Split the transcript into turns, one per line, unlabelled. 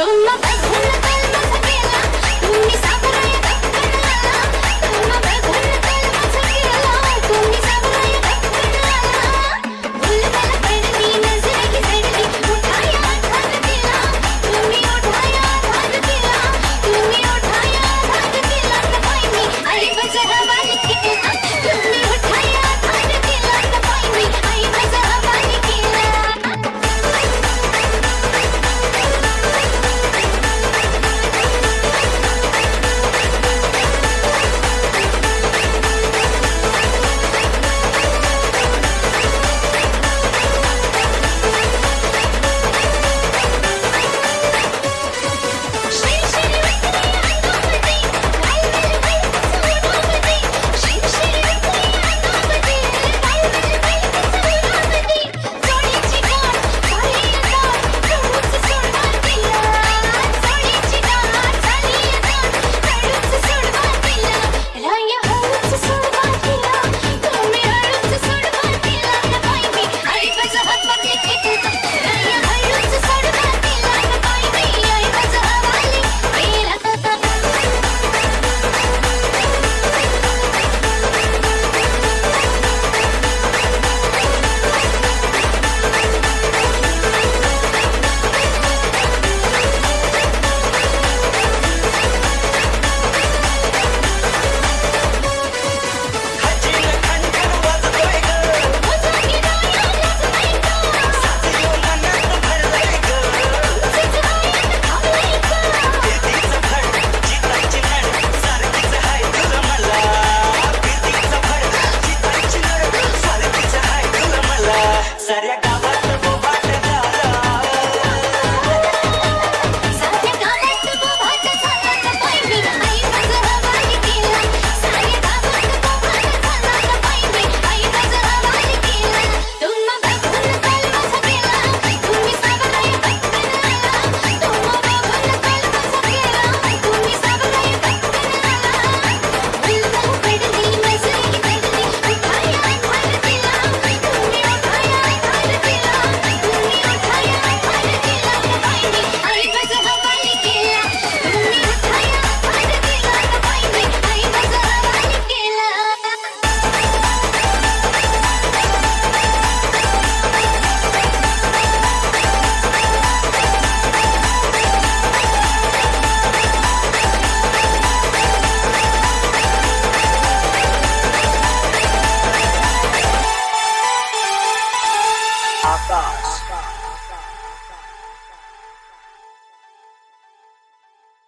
Todo my thoughts.